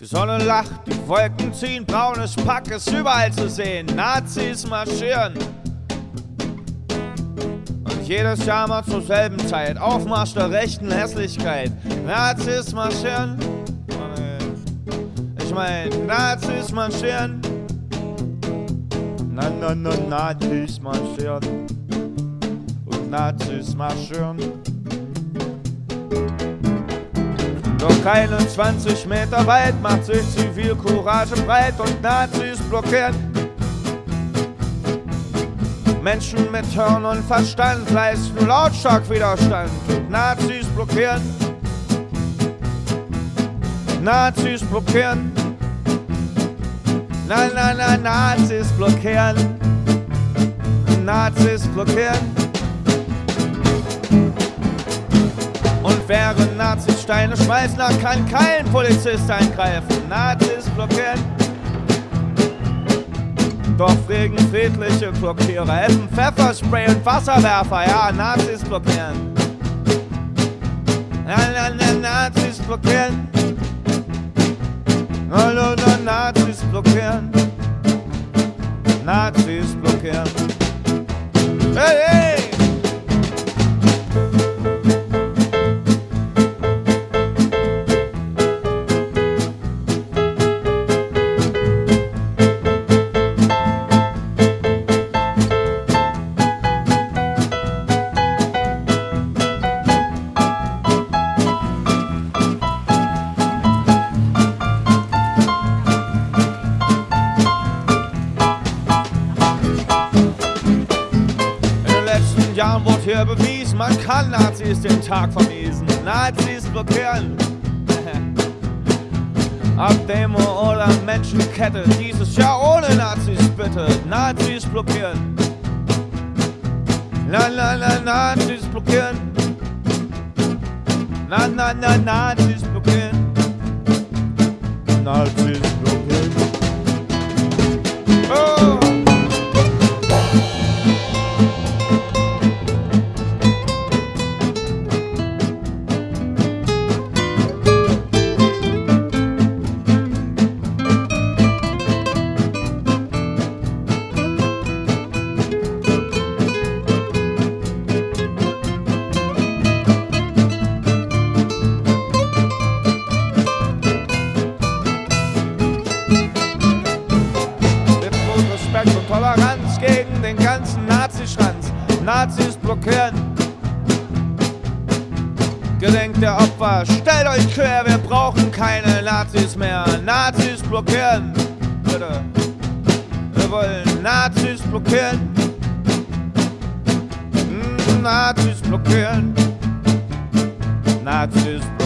Die Sonne lacht, die Wolken ziehen, braunes Pack ist überall zu sehen. Nazis marschieren. Und jedes Jahr mal zur selben Zeit. Aufmarsch der rechten Hässlichkeit. Nazis marschieren. Ich mein, Nazis marschieren. Na, na, na, Nazis marschieren. Und Nazis marschieren. Doch keine 20 Meter weit macht sich Zivilcourage breit und Nazis blockieren. Menschen mit Hirn und Verstand leisten lautstark Widerstand und Nazis blockieren. Nazis blockieren. Nein, nein, nein, Nazis blockieren. Nazis blockieren. Und während Nazis Steine schmeißen, da kann kein Polizist eingreifen. Nazis blockieren. Doch wegen friedliche Blockierer helfen Pfefferspray und Wasserwerfer, ja, Nazis blockieren. Na, na, na, Nazis blockieren. Na, na, na, Nazis blockieren. Nazis blockieren. Letzten Jahren wurde hier bewiesen, man kann Nazis den Tag vermiesen. Nazis blockieren. Ab Demo oder Menschenkette, dieses Jahr ohne Nazis bitte. Nazis blockieren. Na, na, na, Nazis blockieren. Na, na, na, Nazis blockieren. Nazis den ganzen Nazischranz. Nazis blockieren. Gedenkt der Opfer, stellt euch quer, wir brauchen keine Nazis mehr. Nazis blockieren. Bitte. Wir wollen Nazis blockieren. Mm, Nazis blockieren. Nazis blockieren.